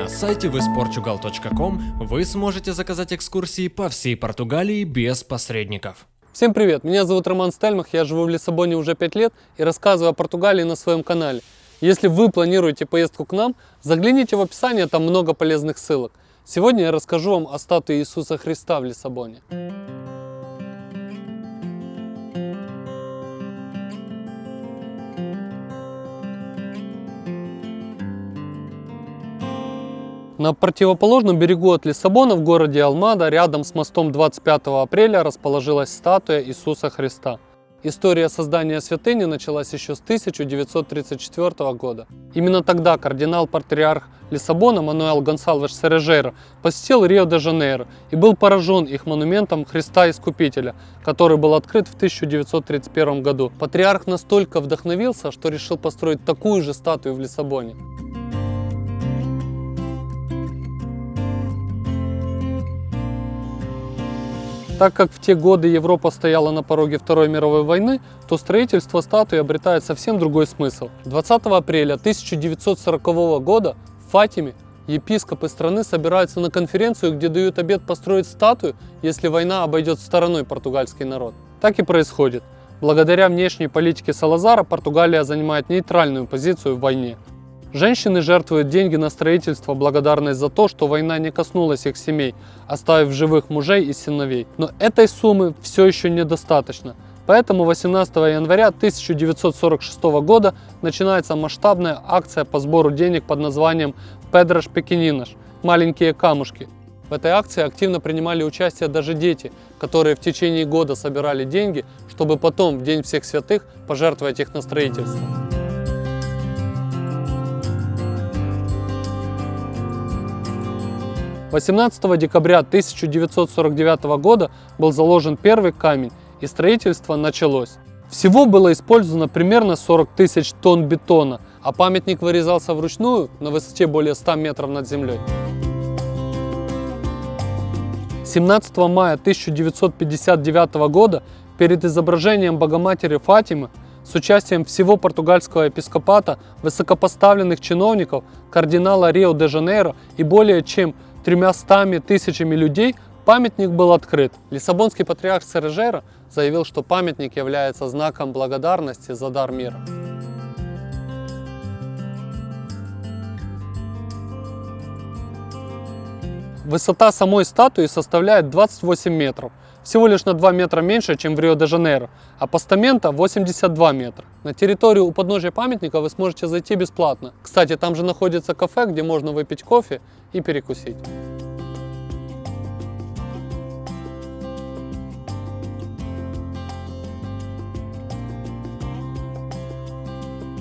На сайте visportugal.com вы сможете заказать экскурсии по всей Португалии без посредников. Всем привет, меня зовут Роман Стельмах, я живу в Лиссабоне уже 5 лет и рассказываю о Португалии на своем канале. Если вы планируете поездку к нам, загляните в описание, там много полезных ссылок. Сегодня я расскажу вам о статуе Иисуса Христа в Лиссабоне. На противоположном берегу от Лиссабона в городе Алмада, рядом с мостом 25 апреля, расположилась статуя Иисуса Христа. История создания святыни началась еще с 1934 года. Именно тогда кардинал-патриарх Лиссабона Мануэл Гонсалвеш Сережейро посетил Рио-де-Жанейро и был поражен их монументом Христа Искупителя, который был открыт в 1931 году. Патриарх настолько вдохновился, что решил построить такую же статую в Лиссабоне. Так как в те годы Европа стояла на пороге Второй мировой войны, то строительство статуи обретает совсем другой смысл. 20 апреля 1940 года в Фатиме епископы страны собираются на конференцию, где дают обет построить статую, если война обойдет стороной португальский народ. Так и происходит. Благодаря внешней политике Салазара Португалия занимает нейтральную позицию в войне. Женщины жертвуют деньги на строительство благодарность за то, что война не коснулась их семей, оставив живых мужей и сыновей. Но этой суммы все еще недостаточно. Поэтому 18 января 1946 года начинается масштабная акция по сбору денег под названием «Педрош Пекининаш» – «Маленькие камушки». В этой акции активно принимали участие даже дети, которые в течение года собирали деньги, чтобы потом, в День всех святых, пожертвовать их на строительство. 18 декабря 1949 года был заложен первый камень и строительство началось. Всего было использовано примерно 40 тысяч тонн бетона, а памятник вырезался вручную на высоте более 100 метров над землей. 17 мая 1959 года перед изображением Богоматери Фатимы с участием всего португальского епископата, высокопоставленных чиновников, кардинала Рио-де-Жанейро и более чем тремястами тысячами людей памятник был открыт. Лиссабонский патриарх Сережера заявил, что памятник является знаком благодарности за дар мира. Высота самой статуи составляет 28 метров, всего лишь на 2 метра меньше, чем в Рио-де-Жанейро, а постамента 82 метра. На территорию у подножия памятника вы сможете зайти бесплатно. Кстати, там же находится кафе, где можно выпить кофе и перекусить.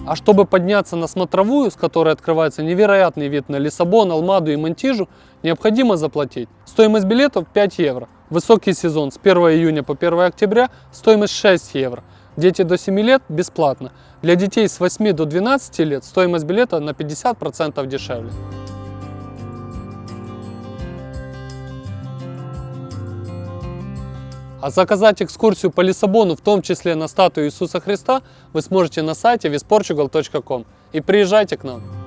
А чтобы подняться на смотровую, с которой открывается невероятный вид на Лиссабон, Алмаду и Монтижу, необходимо заплатить. Стоимость билетов 5 евро. Высокий сезон с 1 июня по 1 октября стоимость 6 евро. Дети до 7 лет бесплатно. Для детей с 8 до 12 лет стоимость билета на 50% дешевле. А заказать экскурсию по Лиссабону, в том числе на статую Иисуса Христа, вы сможете на сайте visportugal.com. И приезжайте к нам!